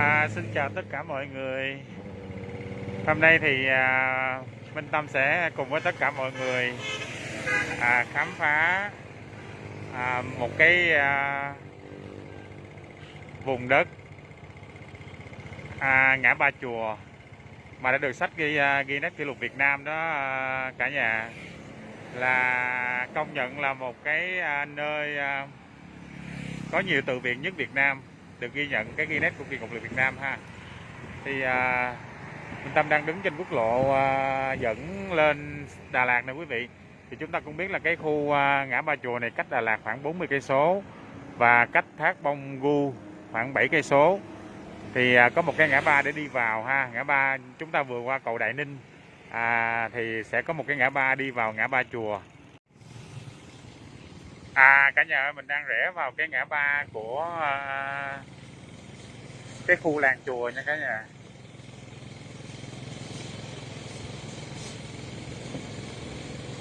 À, xin chào tất cả mọi người. Hôm nay thì à, Minh Tâm sẽ cùng với tất cả mọi người à, khám phá à, một cái à, vùng đất à, ngã ba chùa mà đã được sách ghi à, ghi nét kỷ lục Việt Nam đó à, cả nhà là công nhận là một cái à, nơi à, có nhiều từ viện nhất Việt Nam được ghi nhận cái Guinness của kỳ kỷ lực Việt Nam ha. Thì à, Minh Tâm đang đứng trên quốc lộ à, dẫn lên Đà Lạt này quý vị. Thì chúng ta cũng biết là cái khu à, ngã ba chùa này cách Đà Lạt khoảng 40 cây số và cách thác Bông Gu khoảng 7 cây số. Thì à, có một cái ngã ba để đi vào ha. Ngã ba chúng ta vừa qua cầu Đại Ninh à, thì sẽ có một cái ngã ba đi vào ngã ba chùa à cả nhà ơi mình đang rẽ vào cái ngã ba của à, cái khu làng chùa nha cả nhà.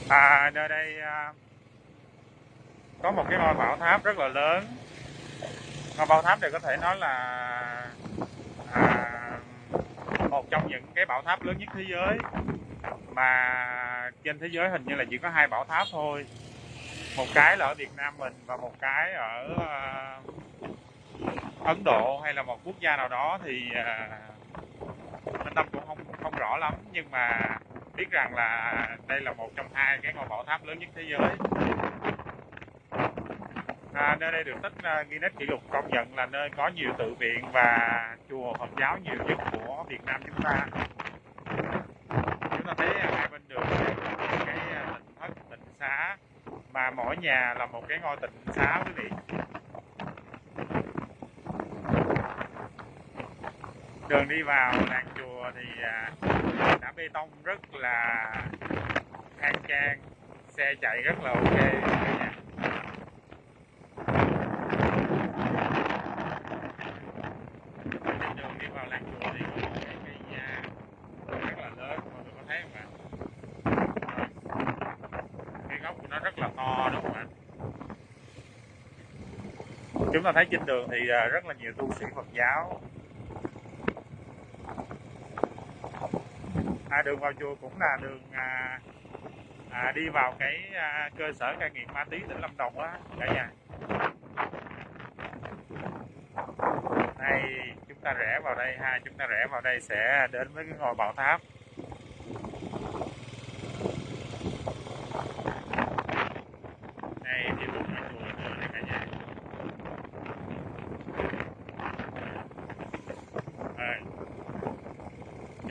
À nơi đây à, có một cái ngôi bảo tháp rất là lớn. Ngôi bảo tháp này có thể nói là à, một trong những cái bảo tháp lớn nhất thế giới. Mà trên thế giới hình như là chỉ có hai bảo tháp thôi một cái là ở Việt Nam mình và một cái ở uh, Ấn Độ hay là một quốc gia nào đó thì uh, Tâm cũng không không rõ lắm. Nhưng mà biết rằng là đây là một trong hai cái ngôi bảo tháp lớn nhất thế giới. À, nơi đây được tích uh, Guinness kỷ lục công nhận là nơi có nhiều tự viện và chùa Phật giáo nhiều nhất của Việt Nam chúng ta chúng ta thấy hai bên đường này có cái tịnh thất tịnh xá mà mỗi nhà là một cái ngôi tịnh xá quý vị. Đường đi vào làng chùa thì à, đã bê tông rất là khang trang, xe chạy rất là ok cả nhà trên đường đi vào làng chùa thì có một cái cây nhà rất là lớn mọi người có thấy không ạ cái gốc của nó rất là to đúng không ạ? Chúng ta thấy trên đường thì à, rất là nhiều tu sĩ Phật giáo. À, đường vào chùa cũng là đường à, à, đi vào cái à, cơ sở cai nghiện ma túy tỉnh Lâm Đồng á cả nhà. Đây chúng ta rẽ vào đây ha chúng ta rẽ vào đây sẽ đến với cái ngôi bảo tháp đây thì đúng là chùa nữa này cả nhà à,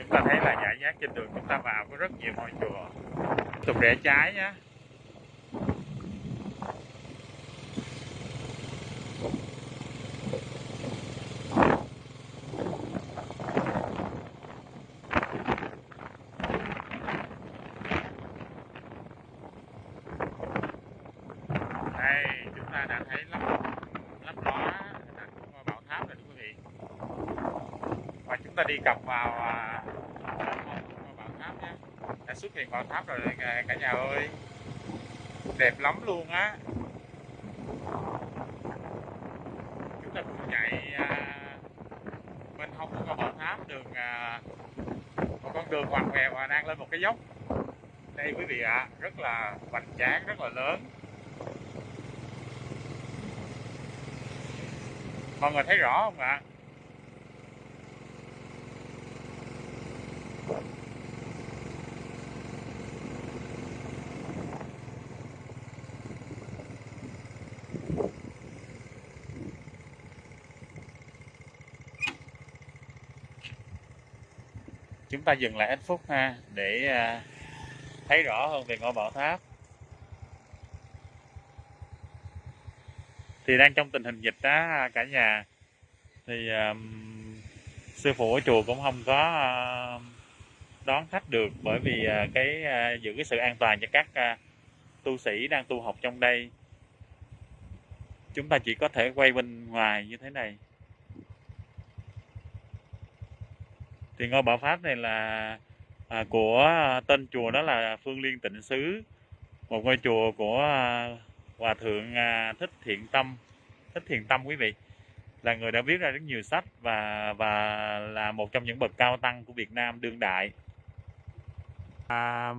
chúng ta thấy là giải rác trên đường chúng ta vào có rất nhiều ngôi chùa. Tiếp tục rẽ trái nhé đây, chúng ta đã thấy lắp lắp ló hình ảnh của ngôi bảo tháp rồi đúng quý vị. Và chúng ta đi cập vào à, ngôi bảo tháp nhé đã xuất hiện bảo tháp rồi cả, cả nhà ơi. Đẹp lắm luôn á. Chúng ta cùng chạy à, bên hông của con bảo tháp đường à, một con đường hoàng ngoèo và đang lên một cái dốc. Đây quý vị ạ rất là hoành tráng rất là lớn. Mọi người thấy rõ không ạ? Chúng ta dừng lại ít phút ha để à, thấy rõ hơn về ngôi bảo tháp. Thì đang trong tình hình dịch đó à, cả nhà. Thì um, sư phụ ở chùa cũng không có uh, đón khách được bởi vì uh, cái uh, giữ cái sự an toàn cho các uh, tu sĩ đang tu học trong đây. Chúng ta chỉ có thể quay bên ngoài như thế này. Thì ngôi bảo pháp này là à, của à, tên chùa đó là Phương Liên Tịnh Xứ một ngôi chùa của à, hòa thượng à, thích thiện tâm thích thiện tâm quý vị là người đã viết ra rất nhiều sách và và là một trong những bậc cao tăng của Việt Nam đương đại. À,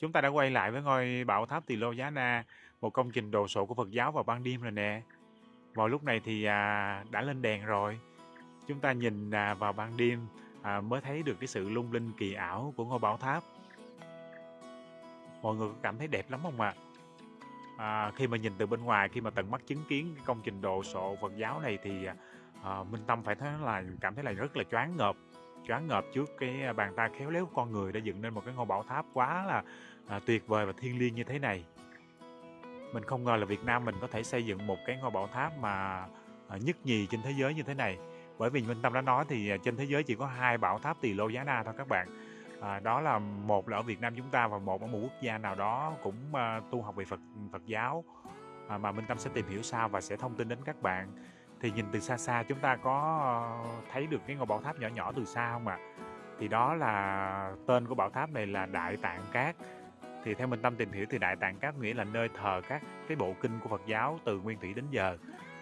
chúng ta đã quay lại với ngôi bảo tháp Tỳ Lô Giá Na, một công trình đồ sộ của Phật giáo vào ban đêm rồi nè. Vào lúc này thì à, đã lên đèn rồi. Chúng ta nhìn à, vào ban đêm à, mới thấy được cái sự lung linh kỳ ảo của ngôi bảo tháp. Mọi người có cảm thấy đẹp lắm không ạ? À? À, khi mà nhìn từ bên ngoài, khi mà tận mắt chứng kiến cái công trình đồ sộ Phật giáo này thì à, à Minh Tâm phải thấy là cảm thấy là rất là choáng ngợp choáng ngợp trước cái à, bàn tay khéo léo của con người đã dựng nên một cái ngôi bảo tháp quá là à, tuyệt vời và thiêng liêng như thế này mình không ngờ là Việt Nam mình có thể xây dựng một cái ngôi bảo tháp mà à, nhất nhì trên thế giới như thế này bởi vì Minh Tâm đã nói thì à, trên thế giới chỉ có hai bảo tháp Tỳ Lô Giá Na thôi các bạn à, đó là một là ở Việt Nam chúng ta và một ở một quốc gia nào đó cũng à, tu học về Phật Phật giáo à, mà Minh Tâm sẽ tìm hiểu sau và sẽ thông tin đến các bạn thì nhìn từ xa xa chúng ta có ờ, thấy được cái ngôi bảo tháp nhỏ nhỏ từ xa không ạ? À? Thì đó là tên của bảo tháp này là Đại Tạng Cát. Thì theo Minh Tâm tìm hiểu thì Đại Tạng Cát nghĩa là nơi thờ các cái bộ kinh của Phật giáo từ nguyên thủy đến giờ.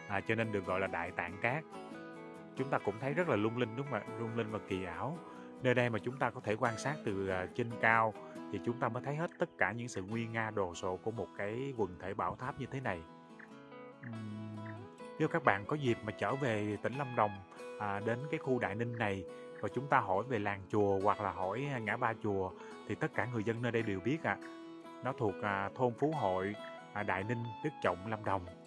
À, cho nên được gọi là Đại Tạng Cát. Chúng ta cũng thấy rất là lung linh đúng không ạ? Lung linh và kỳ ảo. Nơi đây mà chúng ta có thể quan sát từ à, trên cao thì chúng ta mới thấy hết tất cả những sự nguy nga đồ sộ của một cái quần thể bảo tháp như thế này. Nếu các bạn có dịp mà trở về tỉnh Lâm Đồng à, đến cái khu Đại Ninh này và chúng ta hỏi về làng chùa hoặc là hỏi à, ngã ba chùa thì tất cả người dân nơi đây đều biết ạ. À. Nó thuộc à, thôn Phú Hội, à, Đại Ninh, Đức Trọng, Lâm Đồng.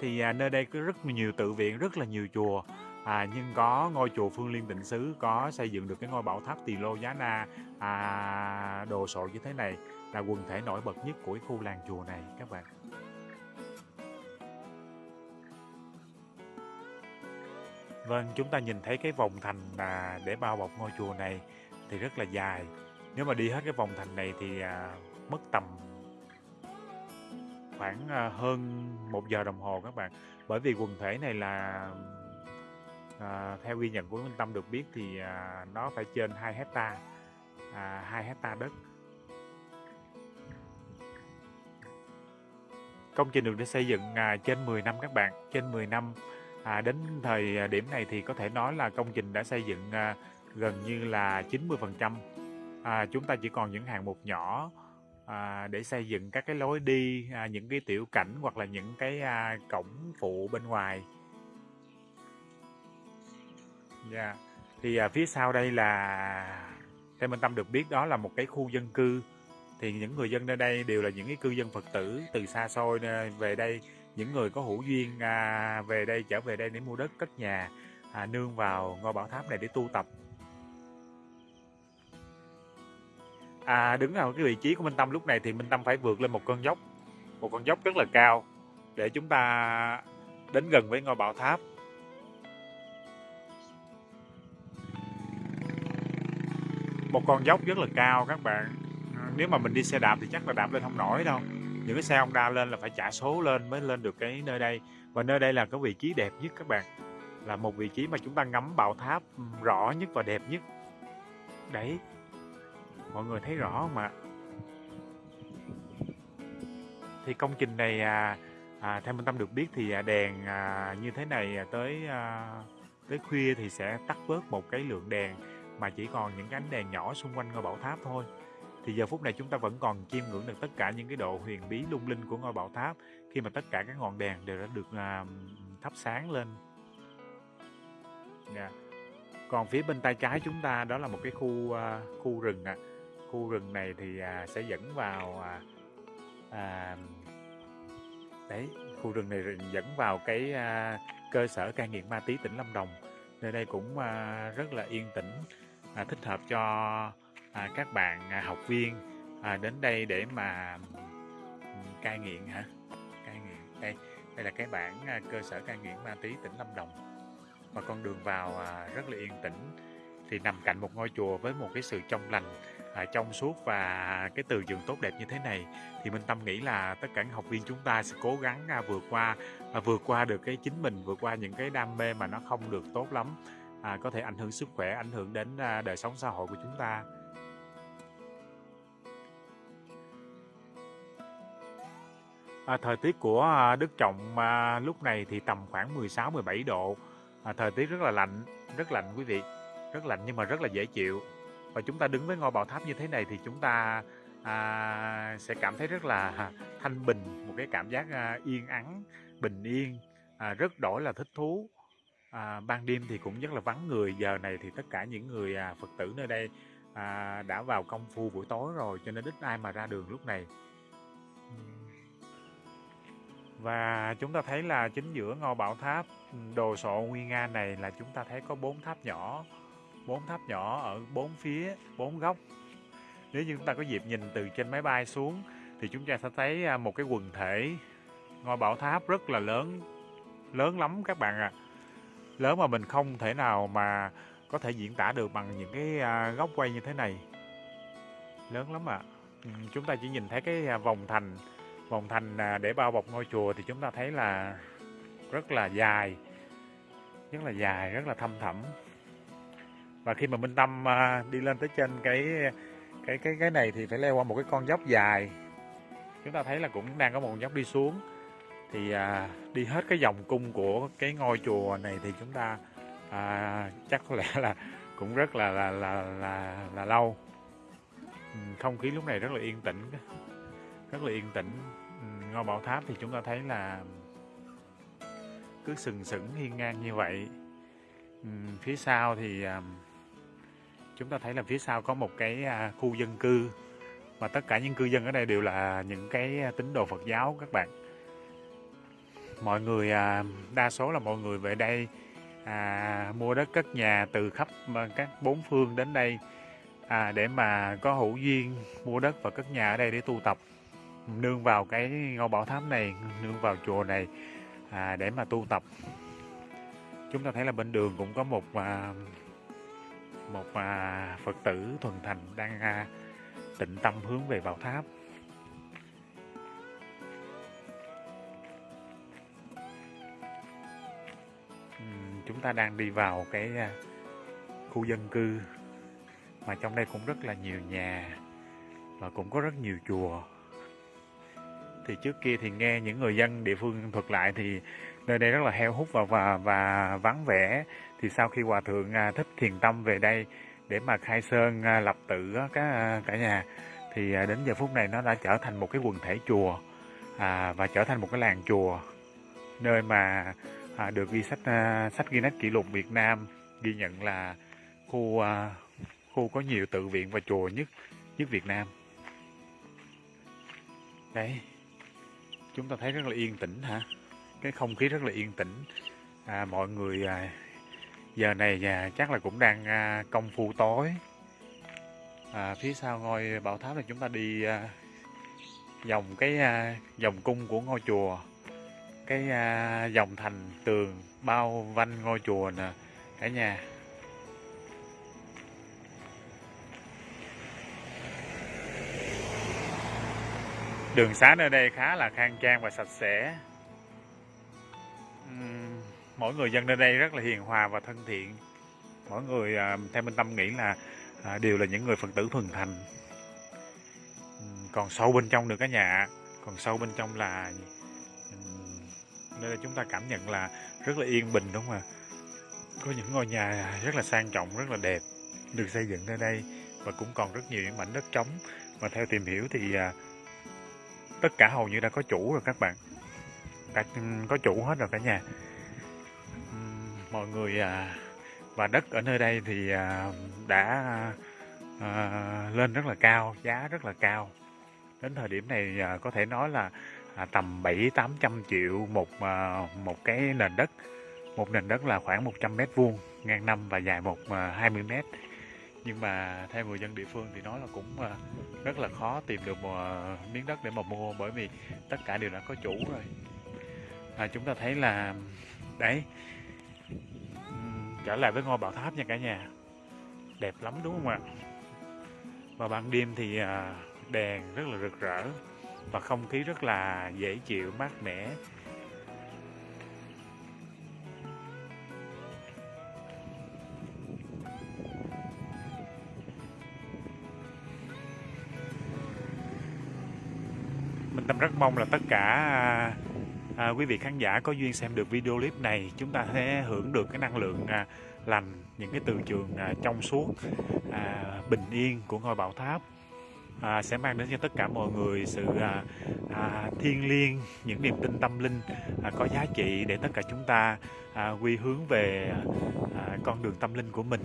Thì à, nơi đây có rất nhiều tự viện, rất là nhiều chùa. À, nhưng có ngôi chùa Phương Liên Tịnh Xứ có xây dựng được cái ngôi bảo tháp Tỳ Lô Giá Na à, đồ sộ như thế này là quần thể nổi bật nhất của khu làng chùa này các bạn. Vâng, chúng ta nhìn thấy cái vòng thành à, để bao bọc ngôi chùa này thì rất là dài. Nếu mà đi hết cái vòng thành này thì à, mất tầm khoảng à, hơn một giờ đồng hồ các bạn. Bởi vì quần thể này là à, theo ghi nhận của Minh Tâm được biết thì à, nó phải trên 2 hecta à, 2 hecta đất. Công trình được xây dựng à, trên 10 năm các bạn, trên 10 năm À, đến thời điểm này thì có thể nói là công trình đã xây dựng à, gần như là 90 phần À, chúng ta chỉ còn những hạng mục nhỏ à, để xây dựng các cái lối đi, à, những cái tiểu cảnh hoặc là những cái à, cổng phụ bên ngoài. Yeah. Thì à, phía sau đây là theo Minh Tâm được biết đó là một cái khu dân cư thì những người dân nơi đây đều là những cái cư dân Phật tử từ xa xôi à, về đây những người có hữu duyên à, về đây trở về đây để mua đất cất nhà à, nương vào ngôi bảo tháp này để tu tập à, đứng ở cái vị trí của Minh Tâm lúc này thì Minh Tâm phải vượt lên một con dốc một con dốc rất là cao để chúng ta đến gần với ngôi bảo tháp. Một con dốc rất là cao các bạn. À, nếu mà mình đi xe đạp thì chắc là đạp lên không nổi đâu. Những cái xe Honda lên là phải trả số lên mới lên được cái nơi đây. Và nơi đây là cái vị trí đẹp nhất các bạn. Là một vị trí mà chúng ta ngắm bảo tháp rõ nhất và đẹp nhất. Đấy mọi người thấy rõ không ạ thì công trình này à, à, theo Minh Tâm được biết thì à, đèn à, như thế này à, tới à, tới khuya thì sẽ tắt bớt một cái lượng đèn mà chỉ còn những cái ánh đèn nhỏ xung quanh ngôi bảo tháp thôi thì giờ phút này chúng ta vẫn còn chiêm ngưỡng được tất cả những cái độ huyền bí lung linh của ngôi bảo tháp khi mà tất cả các ngọn đèn đều đã được à, thắp sáng lên yeah. Còn phía bên tay trái chúng ta đó là một cái khu à, khu rừng ạ à khu rừng này thì à, sẽ dẫn vào à, à, đấy khu rừng này dẫn vào cái à, cơ sở cai nghiện ma túy tỉnh Lâm Đồng. Nơi đây cũng à, rất là yên tĩnh à, thích hợp cho à, các bạn à, học viên à, đến đây để mà cai nghiện hả? Cai nghiện đây đây là cái bản à, cơ sở cai nghiện ma túy tỉnh Lâm Đồng. Và con đường vào à, rất là yên tĩnh thì nằm cạnh một ngôi chùa với một cái sự trong lành à, trong suốt và cái từ trường tốt đẹp như thế này thì Minh Tâm nghĩ là tất cả học viên chúng ta sẽ cố gắng à, vượt qua à, vượt qua được cái chính mình vượt qua những cái đam mê mà nó không được tốt lắm à, có thể ảnh hưởng sức khỏe ảnh hưởng đến à, đời sống xã hội của chúng ta À, thời tiết của à, Đức Trọng à, lúc này thì tầm khoảng 16 17 độ. À, thời tiết rất là lạnh, rất lạnh quý vị. Rất lạnh nhưng mà rất là dễ chịu. Và chúng ta đứng với ngôi bảo tháp như thế này thì chúng ta à, sẽ cảm thấy rất là thanh bình, một cái cảm giác à, yên ắng, bình yên, à, rất đổi là thích thú. À, ban đêm thì cũng rất là vắng người. Giờ này thì tất cả những người à, Phật tử nơi đây à, đã vào công phu buổi tối rồi cho nên ít ai mà ra đường lúc này. Và chúng ta thấy là chính giữa ngôi bảo tháp đồ sộ nguy nga này là chúng ta thấy có bốn tháp nhỏ, bốn tháp nhỏ ở bốn phía, bốn góc. Nếu như chúng ta có dịp nhìn từ trên máy bay xuống thì chúng ta sẽ thấy à, một cái quần thể ngôi bảo tháp rất là lớn, lớn lắm các bạn ạ. À. Lớn mà mình không thể nào mà có thể diễn tả được bằng những cái à, góc quay như thế này. Lớn lắm ạ. À. Chúng ta chỉ nhìn thấy cái à, vòng thành vòng thành để bao bọc ngôi chùa thì chúng ta thấy là rất là dài rất là dài rất là thâm thẳm và khi mà Minh Tâm à, đi lên tới trên cái cái cái cái này thì phải leo qua một cái con dốc dài. Chúng ta thấy là cũng đang có một con dốc đi xuống. Thì à, đi hết cái vòng cung của cái ngôi chùa này thì chúng ta à, chắc có lẽ là cũng rất là là là là, là lâu. Ừ, không khí lúc này rất là yên tĩnh. Rất là yên tĩnh. Ừ, ngôi bảo tháp thì chúng ta thấy là cứ sừng sững hiên ngang như vậy. Ừ, phía sau thì à, chúng ta thấy là phía sau có một cái à, khu dân cư. Mà tất cả những cư dân ở đây đều là những cái tín đồ Phật giáo các bạn. Mọi người à, đa số là mọi người về đây à, mua đất cất nhà từ khắp à, các bốn phương đến đây à, để mà có hữu duyên mua đất và cất nhà ở đây để tu tập. Nương vào cái ngôi bảo tháp này nương vào chùa này à, để mà tu tập. Chúng ta thấy là bên đường cũng có một à, một à, phật tử thuần thành đang à, tịnh tâm hướng về bảo tháp. Chúng ta đang đi vào cái à, khu dân cư mà trong đây cũng rất là nhiều nhà và cũng có rất nhiều chùa. Thì trước kia thì nghe những người dân địa phương thuật lại thì nơi đây rất là heo hút và và, và vắng vẻ. Thì sau khi hòa thượng à, thích thiền tâm về đây để mà khai sơn à, lập tự cả cả nhà thì à, đến giờ phút này nó đã trở thành một cái quần thể chùa à, và trở thành một cái làng chùa nơi mà à, được ghi sách à, sách Guinness kỷ lục Việt Nam ghi nhận là khu à, khu có nhiều tự viện và chùa nhất nhất Việt Nam. Đấy chúng ta thấy rất là yên tĩnh hả? Cái không khí rất là yên tĩnh. À, mọi người à, giờ này à, chắc là cũng đang à, công phu tối. À, phía sau ngôi bảo tháp là chúng ta đi à, vòng cái à, vòng cung của ngôi chùa. Cái à, dòng thành tường bao vanh ngôi chùa nè cả nhà. Đường xá nơi đây khá là khang trang và sạch sẽ. Mỗi người dân nơi đây rất là hiền hòa và thân thiện. Mỗi người à, theo Minh Tâm nghĩ là à, đều là những người Phật tử thuần thành. Còn sâu bên trong được cả nhà, còn sâu bên trong là nơi đây chúng ta cảm nhận là rất là yên bình đúng không ạ? Có những ngôi nhà rất là sang trọng, rất là đẹp được xây dựng nơi đây và cũng còn rất nhiều những mảnh đất trống mà theo tìm hiểu thì à, tất cả hầu như đã có chủ rồi các bạn đã ừ, có chủ hết rồi cả nhà mọi người à, và đất ở nơi đây thì à, đã à, lên rất là cao giá rất là cao. Đến thời điểm này à, có thể nói là à, tầm 7 800 triệu một à, một cái nền đất. Một nền đất là khoảng 100 mét vuông ngang năm và dài một 20 mét. Nhưng mà theo người dân địa phương thì nói là cũng rất là khó tìm được một miếng đất để mà mua bởi vì tất cả đều đã có chủ rồi. À, chúng ta thấy là đấy trở lại với ngôi bảo tháp nha cả nhà. Đẹp lắm, đúng không ạ? Và ban đêm thì à, đèn rất là rực rỡ và không khí rất là dễ chịu, mát mẻ. Mình Tâm rất mong là tất cả à, à, quý vị khán giả có duyên xem được video clip này chúng ta sẽ hưởng được cái năng lượng à, lành những cái từ trường à, trong suốt à, bình yên của ngôi bảo tháp. À, sẽ mang đến cho tất cả mọi người sự à, à, thiêng liêng những niềm tin tâm linh à, có giá trị để tất cả chúng ta à, quy hướng về à, con đường tâm linh của mình.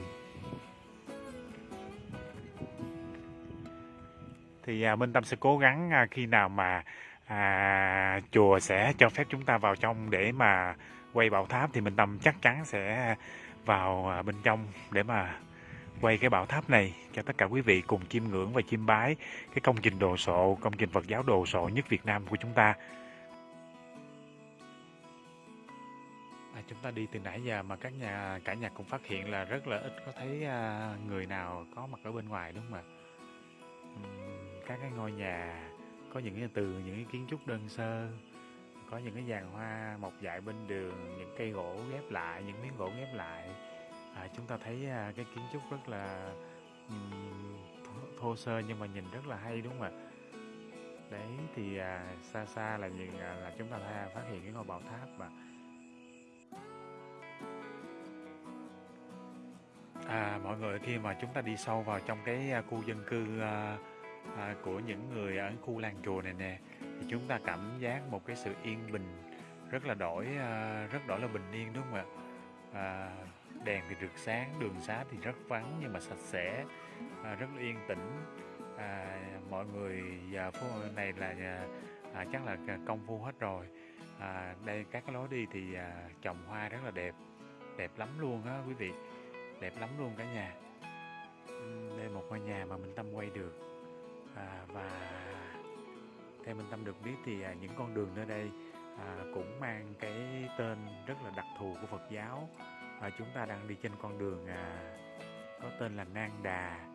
Thì à, Minh Tâm sẽ cố gắng à, khi nào mà à, chùa sẽ cho phép chúng ta vào trong để mà quay bảo tháp thì mình Tâm chắc chắn sẽ vào à, bên trong để mà quay cái bảo tháp này cho tất cả quý vị cùng chiêm ngưỡng và chiêm bái cái công trình đồ sộ, công trình Phật giáo đồ sộ nhất Việt Nam của chúng ta. À, chúng ta đi từ nãy giờ mà các nhà cả nhà cũng phát hiện là rất là ít có thấy à, người nào có mặt ở bên ngoài đúng không ạ? Các cái ngôi nhà có những cái từ những cái kiến trúc đơn sơ có những cái giàn hoa mọc dại bên đường những cây gỗ ghép lại những miếng gỗ ghép lại. À, chúng ta thấy à, cái kiến trúc rất là um, thô, thô sơ nhưng mà nhìn rất là hay đúng không ạ? Đấy thì à, xa xa là nhìn à, là chúng ta thấy, phát hiện cái ngôi bảo tháp mà. À, mọi người khi mà chúng ta đi sâu vào trong cái à, khu dân cư à, à, của những người ở khu làng chùa này nè thì chúng ta cảm giác một cái sự yên bình rất là đổi à, rất đổi là bình yên đúng không ạ? À, đèn thì rực sáng đường xá thì rất vắng nhưng mà sạch sẽ à, rất là yên tĩnh. À, mọi người giờ phố này là à, à, chắc là công phu hết rồi. À, đây các cái lối đi thì à, trồng hoa rất là đẹp đẹp lắm luôn á quý vị đẹp lắm luôn cả nhà. Đây một ngôi nhà mà mình tâm quay được à, và theo mình tâm được biết thì à, những con đường nơi đây à, cũng mang cái tên rất là đặc thù của Phật giáo. Và chúng ta đang đi trên con đường à, có tên là Nang Đà.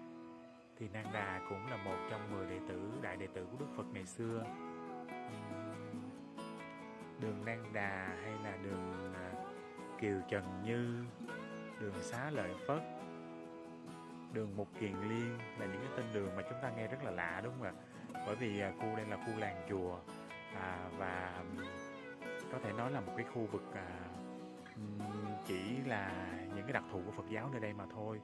Thì Nang Đà cũng là một trong 10 đệ tử đại đệ tử của Đức Phật ngày xưa. Đường Nang Đà hay là đường à, Kiều Trần Như đường Xá Lợi Phất đường Mục Kiền Liên là những cái tên đường mà chúng ta nghe rất là lạ đúng không ạ? Bởi vì à, khu đây là khu làng chùa à, và có thể nói là một cái khu vực à, chỉ là những cái đặc thù của Phật giáo nơi đây mà thôi.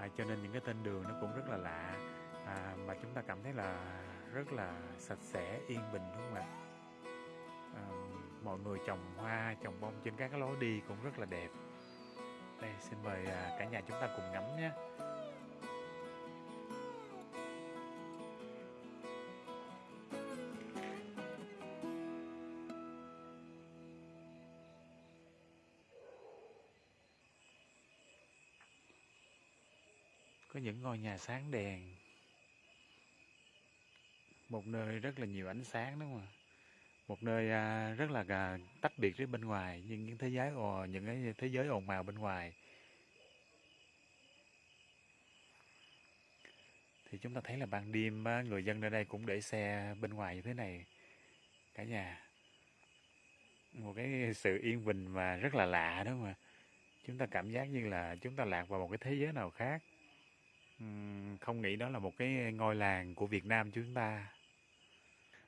À, cho nên những cái tên đường nó cũng rất là lạ à, mà chúng ta cảm thấy là rất là sạch sẽ yên bình đúng không ạ? À, mọi người trồng hoa trồng bông trên các cái lối đi cũng rất là đẹp. Đây xin mời à, cả nhà chúng ta cùng ngắm nhé. Có những ngôi nhà sáng đèn. Một nơi rất là nhiều ánh sáng, đúng không ạ? Một nơi à, rất là à, tách biệt với bên ngoài, nhưng những thế giới những cái thế giới ồn ào bên ngoài. Thì chúng ta thấy là ban đêm người dân nơi đây cũng để xe bên ngoài như thế này, cả nhà. Một cái sự yên bình mà rất là lạ, đúng không ạ? Chúng ta cảm giác như là chúng ta lạc vào một cái thế giới nào khác không nghĩ đó là một cái ngôi làng của Việt Nam chúng ta.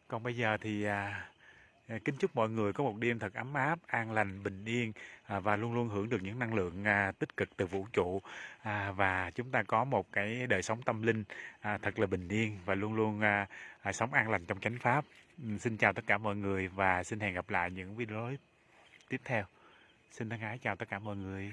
Còn bây giờ thì à, à, kính chúc mọi người có một đêm thật ấm áp, an lành, bình yên à, và luôn luôn hưởng được những năng lượng à, tích cực từ vũ trụ à, và chúng ta có một cái đời sống tâm linh à, thật là bình yên và luôn luôn à, à, sống an lành trong chánh pháp. xin chào tất cả mọi người và xin hẹn gặp lại những video tiếp theo. Xin thân ái chào tất cả mọi người.